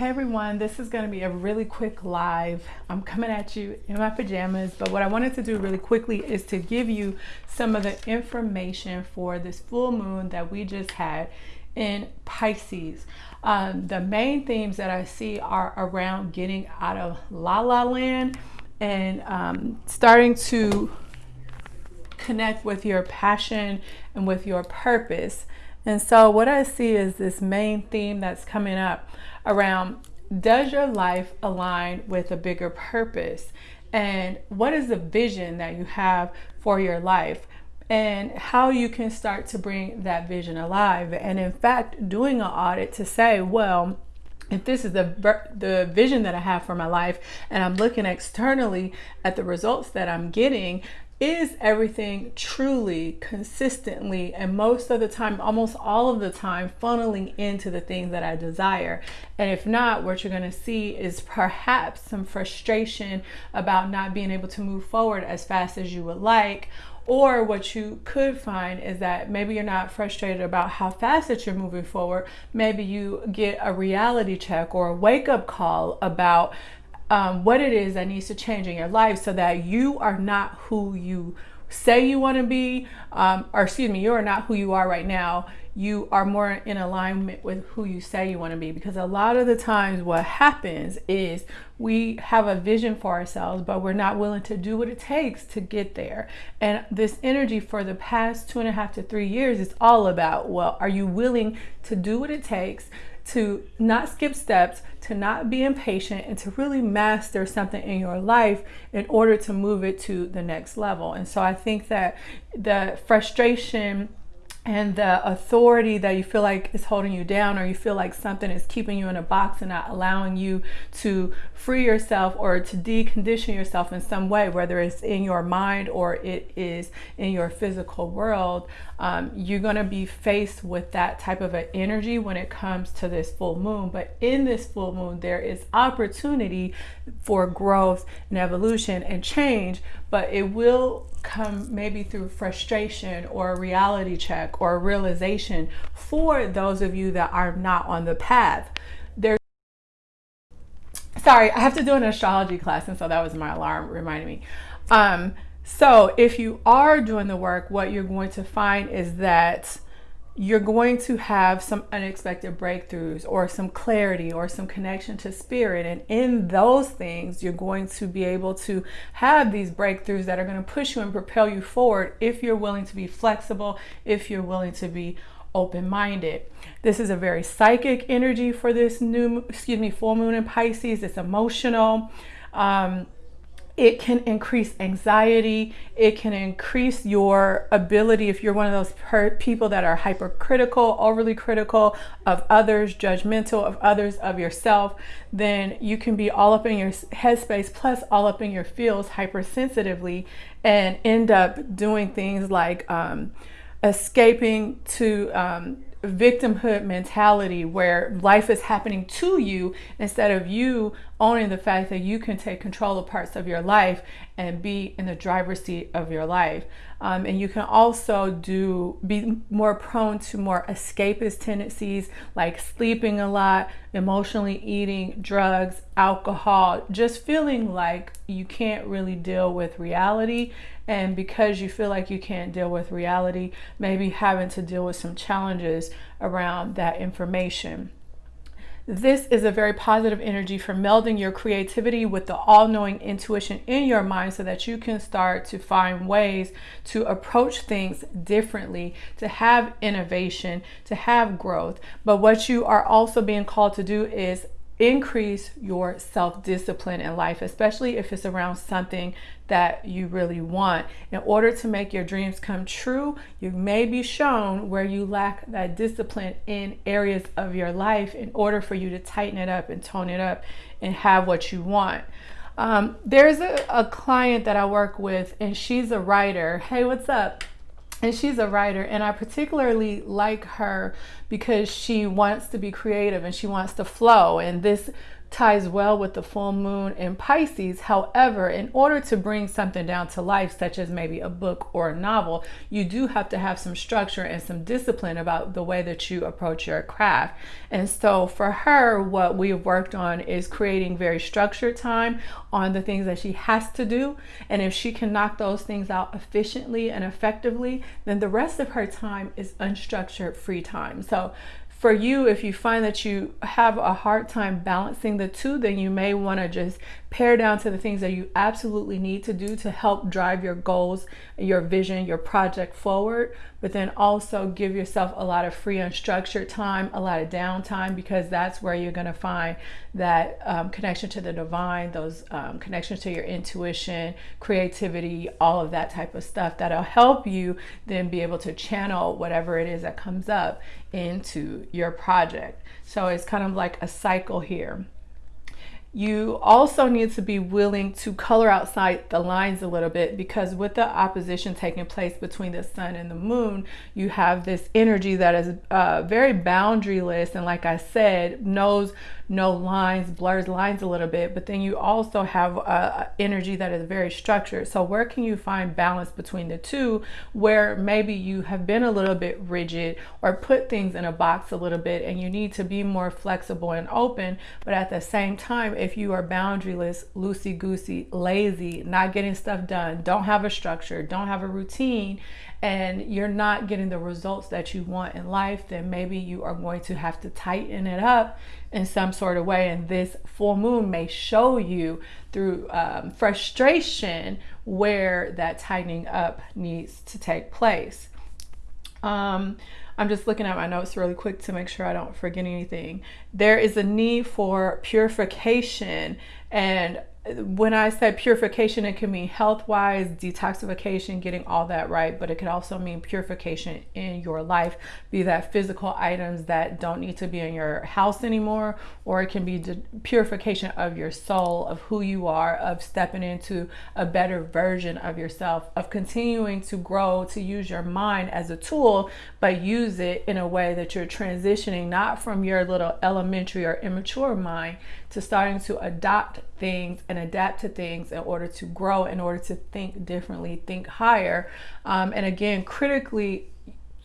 Hey everyone, this is going to be a really quick live. I'm coming at you in my pajamas, but what I wanted to do really quickly is to give you some of the information for this full moon that we just had in Pisces. Um, the main themes that I see are around getting out of la la land and um, starting to connect with your passion and with your purpose. And so what I see is this main theme that's coming up around does your life align with a bigger purpose? And what is the vision that you have for your life? And how you can start to bring that vision alive. And in fact, doing an audit to say, well, if this is the the vision that I have for my life and I'm looking externally at the results that I'm getting is everything truly consistently and most of the time almost all of the time funneling into the things that I desire and if not what you're going to see is perhaps some frustration about not being able to move forward as fast as you would like or what you could find is that maybe you're not frustrated about how fast that you're moving forward. Maybe you get a reality check or a wake up call about um, what it is that needs to change in your life so that you are not who you say you want to be, um, or excuse me, you are not who you are right now. You are more in alignment with who you say you want to be. Because a lot of the times, what happens is we have a vision for ourselves, but we're not willing to do what it takes to get there. And this energy for the past two and a half to three years is all about well, are you willing to do what it takes? To not skip steps, to not be impatient, and to really master something in your life in order to move it to the next level. And so I think that the frustration and the authority that you feel like is holding you down or you feel like something is keeping you in a box and not allowing you to free yourself or to decondition yourself in some way whether it's in your mind or it is in your physical world um, you're going to be faced with that type of an energy when it comes to this full moon. But in this full moon there is opportunity for growth and evolution and change but it will come maybe through frustration or a reality check or realization for those of you that are not on the path. There's sorry, I have to do an astrology class, and so that was my alarm reminding me. Um, so if you are doing the work, what you're going to find is that you're going to have some unexpected breakthroughs or some clarity or some connection to spirit. And in those things, you're going to be able to have these breakthroughs that are going to push you and propel you forward if you're willing to be flexible, if you're willing to be open minded. This is a very psychic energy for this new, excuse me, full moon in Pisces. It's emotional. Um, it can increase anxiety. It can increase your ability if you're one of those people that are hypercritical, overly critical of others, judgmental of others, of yourself, then you can be all up in your headspace plus all up in your feels hypersensitively and end up doing things like um, escaping to um, victimhood mentality where life is happening to you instead of you owning the fact that you can take control of parts of your life and be in the driver's seat of your life. Um, and you can also do be more prone to more escapist tendencies like sleeping a lot, emotionally eating, drugs, alcohol, just feeling like you can't really deal with reality. And because you feel like you can't deal with reality, maybe having to deal with some challenges around that information. This is a very positive energy for melding your creativity with the all-knowing intuition in your mind so that you can start to find ways to approach things differently, to have innovation, to have growth. But what you are also being called to do is increase your self-discipline in life, especially if it's around something that you really want. In order to make your dreams come true, you may be shown where you lack that discipline in areas of your life in order for you to tighten it up and tone it up and have what you want. Um, there's a, a client that I work with and she's a writer. Hey, what's up? And she's a writer and i particularly like her because she wants to be creative and she wants to flow. And this ties well with the full moon in Pisces. However, in order to bring something down to life, such as maybe a book or a novel, you do have to have some structure and some discipline about the way that you approach your craft. And so for her, what we've worked on is creating very structured time on the things that she has to do. And if she can knock those things out efficiently and effectively, then the rest of her time is unstructured free time. So for you, if you find that you have a hard time balancing the two, then you may want to just pare down to the things that you absolutely need to do to help drive your goals, your vision, your project forward. But then also give yourself a lot of free, unstructured time, a lot of downtime, because that's where you're going to find that um, connection to the divine, those um, connections to your intuition, creativity, all of that type of stuff that'll help you then be able to channel whatever it is that comes up into your project. So it's kind of like a cycle here. You also need to be willing to color outside the lines a little bit because with the opposition taking place between the sun and the moon, you have this energy that is uh, very boundaryless and like I said, knows no lines, blurs lines a little bit, but then you also have a, energy that is very structured. So where can you find balance between the two where maybe you have been a little bit rigid or put things in a box a little bit and you need to be more flexible and open, but at the same time, if you are boundaryless, loosey-goosey, lazy, not getting stuff done, don't have a structure, don't have a routine, and you're not getting the results that you want in life, then maybe you are going to have to tighten it up in some sort of way. And this full moon may show you through um, frustration where that tightening up needs to take place. Um, I'm just looking at my notes really quick to make sure I don't forget anything. There is a need for purification and when I said purification, it can mean health wise, detoxification, getting all that right, but it could also mean purification in your life, be that physical items that don't need to be in your house anymore, or it can be purification of your soul, of who you are, of stepping into a better version of yourself, of continuing to grow, to use your mind as a tool, but use it in a way that you're transitioning not from your little elementary or immature mind to starting to adopt things and adapt to things in order to grow, in order to think differently, think higher, um, and again, critically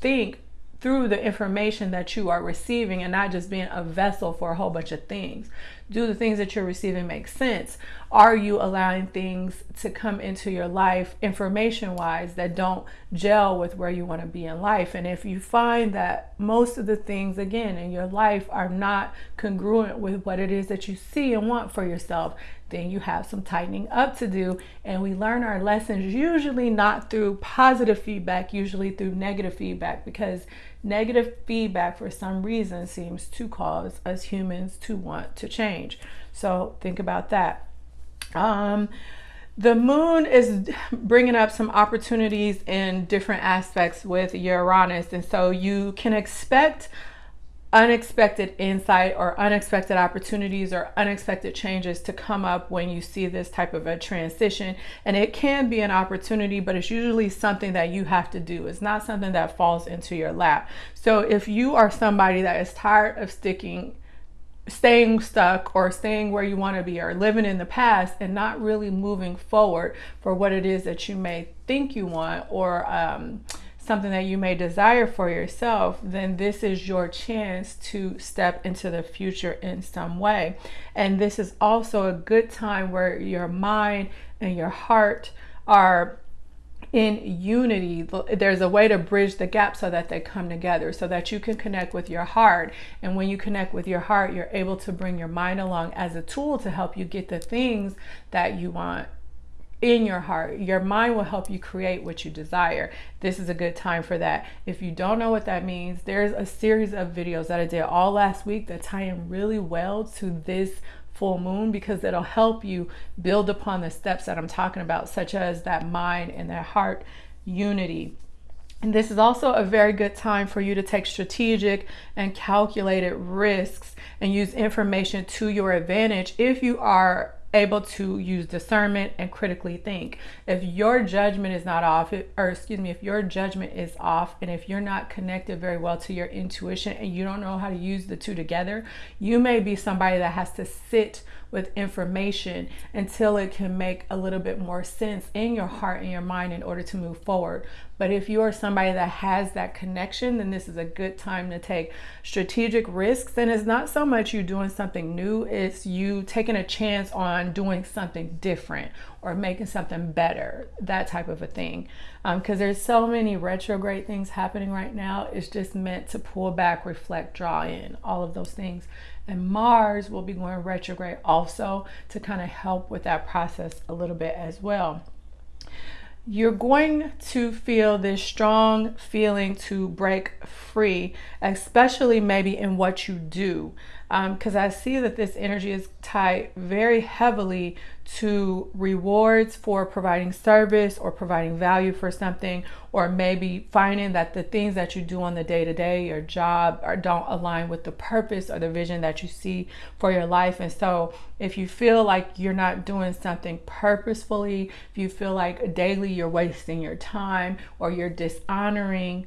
think through the information that you are receiving and not just being a vessel for a whole bunch of things do the things that you're receiving make sense? Are you allowing things to come into your life information wise that don't gel with where you want to be in life? And if you find that most of the things, again, in your life are not congruent with what it is that you see and want for yourself, then you have some tightening up to do. And we learn our lessons usually not through positive feedback, usually through negative feedback, because negative feedback for some reason seems to cause us humans to want to change. So think about that. Um, the moon is bringing up some opportunities in different aspects with Uranus. And so you can expect unexpected insight or unexpected opportunities or unexpected changes to come up when you see this type of a transition. And it can be an opportunity, but it's usually something that you have to do. It's not something that falls into your lap. So if you are somebody that is tired of sticking staying stuck or staying where you want to be or living in the past and not really moving forward for what it is that you may think you want or um, something that you may desire for yourself, then this is your chance to step into the future in some way. And this is also a good time where your mind and your heart are in unity. There's a way to bridge the gap so that they come together, so that you can connect with your heart. And when you connect with your heart, you're able to bring your mind along as a tool to help you get the things that you want in your heart. Your mind will help you create what you desire. This is a good time for that. If you don't know what that means, there's a series of videos that I did all last week that tie in really well to this full moon because it'll help you build upon the steps that I'm talking about, such as that mind and that heart unity. And this is also a very good time for you to take strategic and calculated risks and use information to your advantage if you are able to use discernment and critically think. If your judgment is not off, or excuse me, if your judgment is off, and if you're not connected very well to your intuition and you don't know how to use the two together, you may be somebody that has to sit with information until it can make a little bit more sense in your heart and your mind in order to move forward. But if you are somebody that has that connection, then this is a good time to take strategic risks. And it's not so much you doing something new, it's you taking a chance on doing something different or making something better, that type of a thing. Because um, there's so many retrograde things happening right now. It's just meant to pull back, reflect, draw in, all of those things. And Mars will be going retrograde also to kind of help with that process a little bit as well. You're going to feel this strong feeling to break free, especially maybe in what you do because um, I see that this energy is tied very heavily to rewards for providing service or providing value for something, or maybe finding that the things that you do on the day to day, your job, or don't align with the purpose or the vision that you see for your life. And so, if you feel like you're not doing something purposefully, if you feel like daily you're wasting your time or you're dishonoring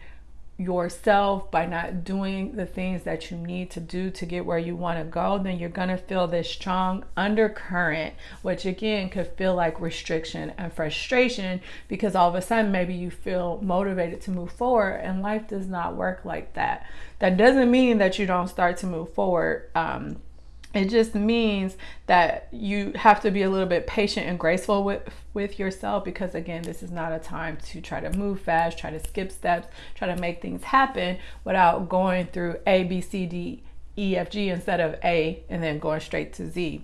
yourself by not doing the things that you need to do to get where you want to go, then you're going to feel this strong undercurrent, which again could feel like restriction and frustration because all of a sudden maybe you feel motivated to move forward and life does not work like that. That doesn't mean that you don't start to move forward. Um, it just means that you have to be a little bit patient and graceful with with yourself because again this is not a time to try to move fast try to skip steps try to make things happen without going through a b c d e f g instead of a and then going straight to z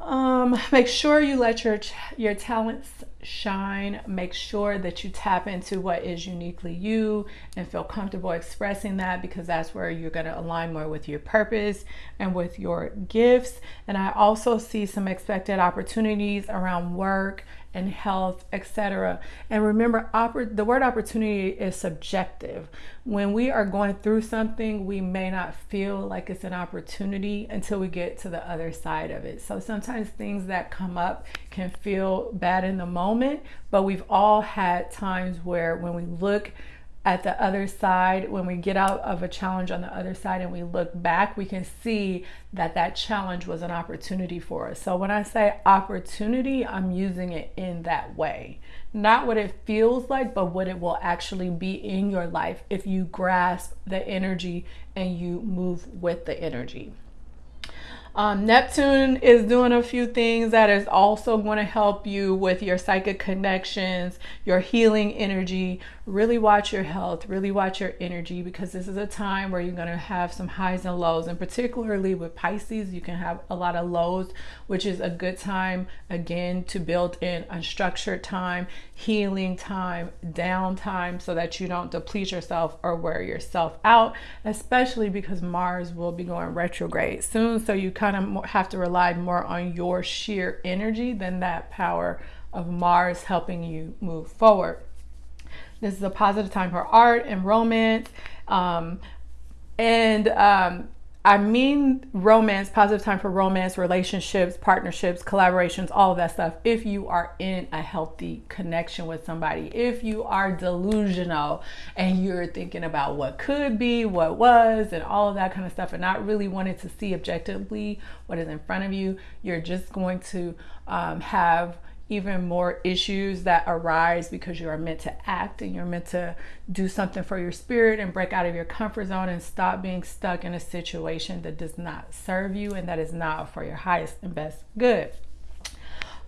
um, make sure you let your your talents shine. Make sure that you tap into what is uniquely you and feel comfortable expressing that because that's where you're going to align more with your purpose and with your gifts. And I also see some expected opportunities around work and health, etc. And remember, the word opportunity is subjective. When we are going through something, we may not feel like it's an opportunity until we get to the other side of it. So sometimes things that come up can feel bad in the moment, but we've all had times where when we look at the other side, when we get out of a challenge on the other side and we look back, we can see that that challenge was an opportunity for us. So when I say opportunity, I'm using it in that way. Not what it feels like, but what it will actually be in your life if you grasp the energy and you move with the energy. Um, Neptune is doing a few things that is also going to help you with your psychic connections, your healing energy, really watch your health, really watch your energy because this is a time where you're going to have some highs and lows. And particularly with Pisces, you can have a lot of lows, which is a good time again to build in unstructured time, healing time, downtime so that you don't deplete yourself or wear yourself out, especially because Mars will be going retrograde soon. So you kind of have to rely more on your sheer energy than that power of Mars helping you move forward. This is a positive time for art and romance. Um, and um, I mean romance, positive time for romance, relationships, partnerships, collaborations, all of that stuff. If you are in a healthy connection with somebody, if you are delusional and you're thinking about what could be, what was, and all of that kind of stuff, and not really wanting to see objectively what is in front of you, you're just going to um, have even more issues that arise because you are meant to act and you're meant to do something for your spirit and break out of your comfort zone and stop being stuck in a situation that does not serve you and that is not for your highest and best good.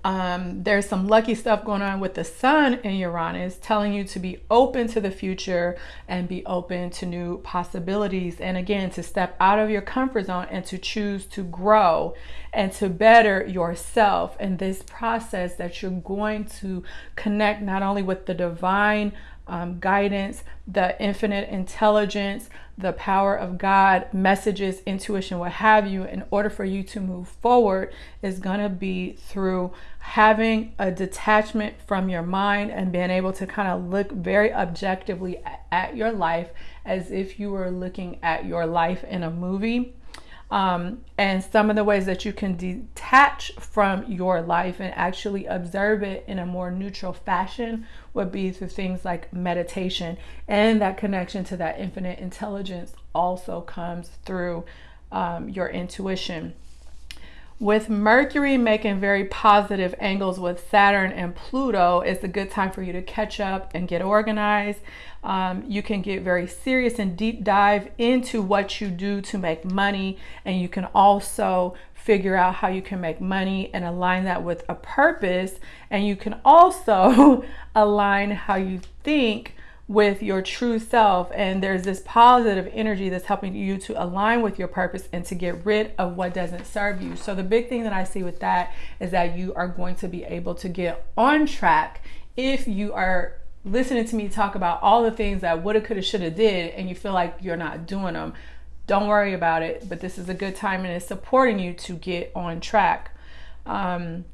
Um, there's some lucky stuff going on with the sun in Uranus, telling you to be open to the future and be open to new possibilities. And again, to step out of your comfort zone and to choose to grow and to better yourself in this process that you're going to connect not only with the divine um, guidance, the infinite intelligence, the power of God, messages, intuition, what have you, in order for you to move forward, is going to be through having a detachment from your mind and being able to kind of look very objectively at, at your life as if you were looking at your life in a movie Um, and some of the ways that you can detach from your life and actually observe it in a more neutral fashion would be through things like meditation. And that connection to that infinite intelligence also comes through um, your intuition. With Mercury making very positive angles with Saturn and Pluto, it's a good time for you to catch up and get organized. Um, you can get very serious and deep dive into what you do to make money, and you can also figure out how you can make money and align that with a purpose. And you can also align how you think with your true self and there's this positive energy that's helping you to align with your purpose and to get rid of what doesn't serve you. So the big thing that I see with that is that you are going to be able to get on track if you are listening to me talk about all the things that woulda coulda shoulda did and you feel like you're not doing them. Don't worry about it, but this is a good time and it's supporting you to get on track. Um,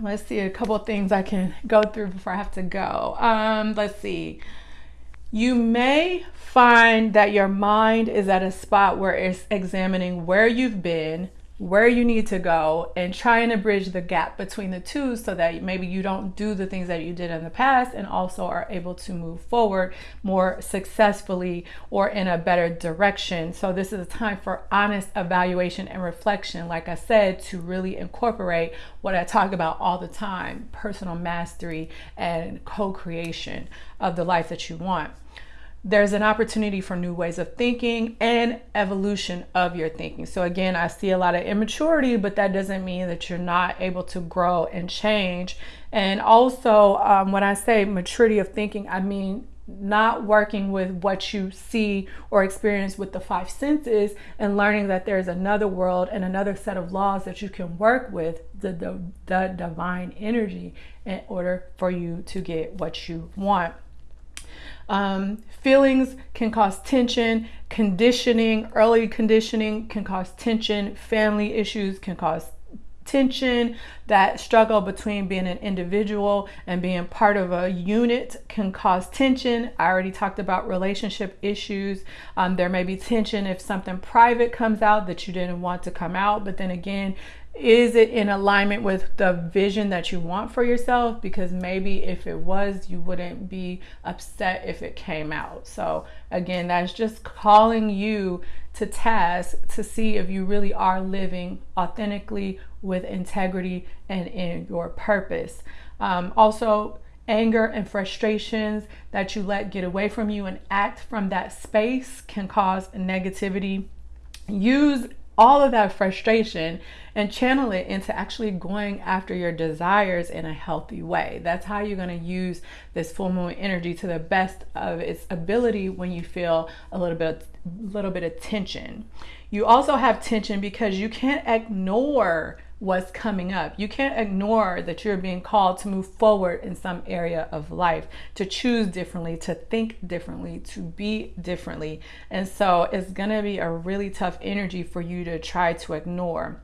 let's see a couple things I can go through before I have to go. Um, let's see. You may find that your mind is at a spot where it's examining where you've been, where you need to go, and trying to bridge the gap between the two so that maybe you don't do the things that you did in the past and also are able to move forward more successfully or in a better direction. So, this is a time for honest evaluation and reflection, like I said, to really incorporate what I talk about all the time personal mastery and co creation of the life that you want there's an opportunity for new ways of thinking and evolution of your thinking. So, again, I see a lot of immaturity, but that doesn't mean that you're not able to grow and change. And also, um, when I say maturity of thinking, I mean not working with what you see or experience with the five senses and learning that there's another world and another set of laws that you can work with the, the, the divine energy in order for you to get what you want. Um, feelings can cause tension, conditioning, early conditioning can cause tension, family issues can cause tension, that struggle between being an individual and being part of a unit can cause tension. I already talked about relationship issues. Um, there may be tension if something private comes out that you didn't want to come out, but then again, is it in alignment with the vision that you want for yourself? Because maybe if it was you wouldn't be upset if it came out. So again that's just calling you to task to see if you really are living authentically with integrity and in your purpose. Um, also anger and frustrations that you let get away from you and act from that space can cause negativity. Use all of that frustration and channel it into actually going after your desires in a healthy way. That's how you're going to use this full moon energy to the best of its ability when you feel a little bit little bit of tension. You also have tension because you can't ignore what's coming up. You can't ignore that you're being called to move forward in some area of life, to choose differently, to think differently, to be differently. And so it's going to be a really tough energy for you to try to ignore.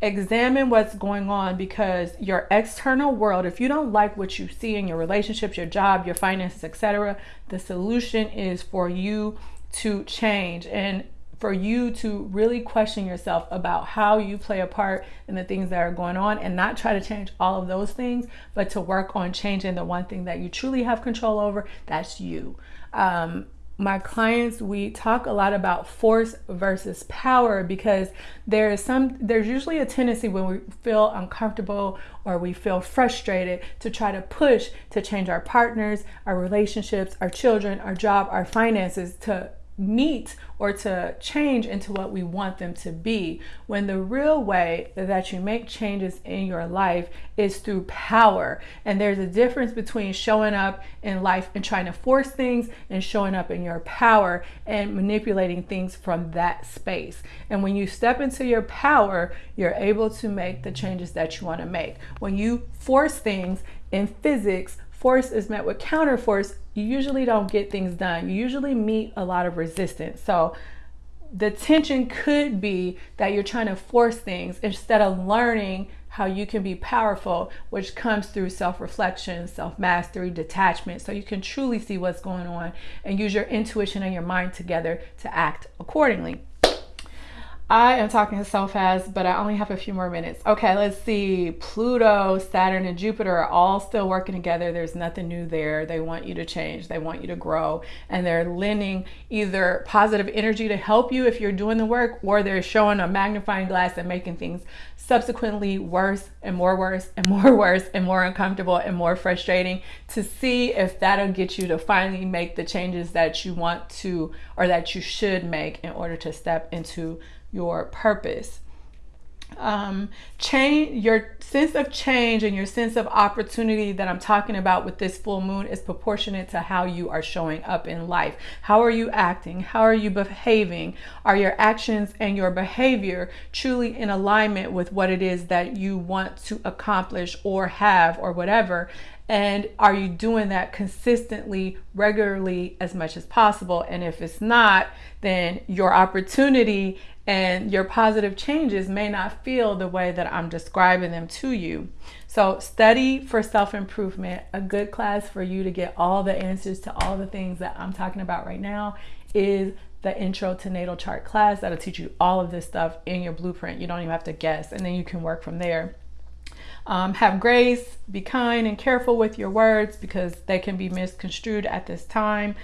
Examine what's going on because your external world, if you don't like what you see in your relationships, your job, your finances, etc., the solution is for you to change. And for you to really question yourself about how you play a part in the things that are going on and not try to change all of those things, but to work on changing the one thing that you truly have control over that's you. Um, my clients we talk a lot about force versus power because there is some there's usually a tendency when we feel uncomfortable or we feel frustrated to try to push to change our partners our relationships our children our job our finances to meet or to change into what we want them to be. When the real way that you make changes in your life is through power. And there's a difference between showing up in life and trying to force things and showing up in your power and manipulating things from that space. And when you step into your power you're able to make the changes that you want to make. When you force things in physics force is met with counter force, you usually don't get things done. You usually meet a lot of resistance. So the tension could be that you're trying to force things instead of learning how you can be powerful, which comes through self reflection, self mastery, detachment. So you can truly see what's going on and use your intuition and your mind together to act accordingly. I am talking so fast, but I only have a few more minutes. Okay, let's see. Pluto, Saturn, and Jupiter are all still working together. There's nothing new there. They want you to change, they want you to grow, and they're lending either positive energy to help you if you're doing the work, or they're showing a magnifying glass and making things subsequently worse and more worse and more worse and more uncomfortable and more frustrating to see if that'll get you to finally make the changes that you want to or that you should make in order to step into your purpose. Um, change your sense of change and your sense of opportunity that I'm talking about with this full moon is proportionate to how you are showing up in life. How are you acting? How are you behaving? Are your actions and your behavior truly in alignment with what it is that you want to accomplish or have or whatever? And are you doing that consistently, regularly, as much as possible? And if it's not, then your opportunity and your positive changes may not feel the way that I'm describing them to you. So, study for self improvement, a good class for you to get all the answers to all the things that I'm talking about right now is the intro to natal chart class that'll teach you all of this stuff in your blueprint. You don't even have to guess, and then you can work from there. Um, have grace, be kind and careful with your words because they can be misconstrued at this time.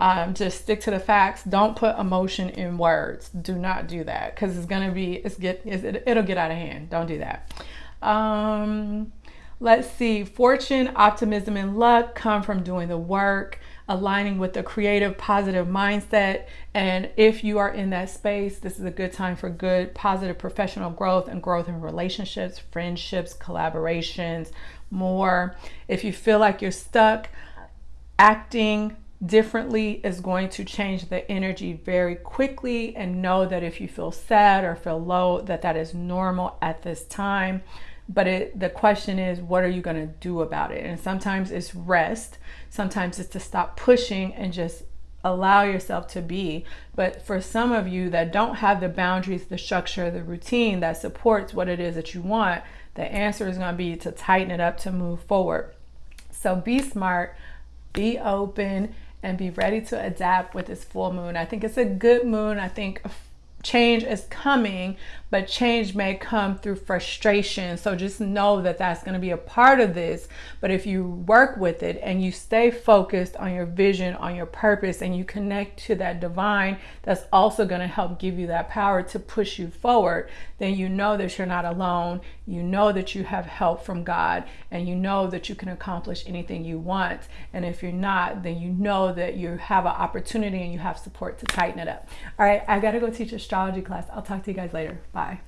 Um, just stick to the facts. Don't put emotion in words. Do not do that because it's gonna be it's get it's, it, it'll get out of hand. Don't do that. Um, let's see. Fortune, optimism, and luck come from doing the work aligning with a creative, positive mindset. And if you are in that space, this is a good time for good, positive professional growth and growth in relationships, friendships, collaborations, more. If you feel like you're stuck, acting differently is going to change the energy very quickly and know that if you feel sad or feel low that that is normal at this time but it, the question is what are you going to do about it? And sometimes it's rest. Sometimes it's to stop pushing and just allow yourself to be. But for some of you that don't have the boundaries the structure the routine that supports what it is that you want the answer is going to be to tighten it up to move forward. So be smart be open and be ready to adapt with this full moon. I think it's a good moon. I think change is coming, but change may come through frustration. So just know that that's going to be a part of this. But if you work with it and you stay focused on your vision, on your purpose, and you connect to that divine, that's also going to help give you that power to push you forward, then you know that you're not alone. You know that you have help from God, and you know that you can accomplish anything you want. And if you're not, then you know that you have an opportunity and you have support to tighten it up. All right, I got to go teach astrology class. I'll talk to you guys later. Bye.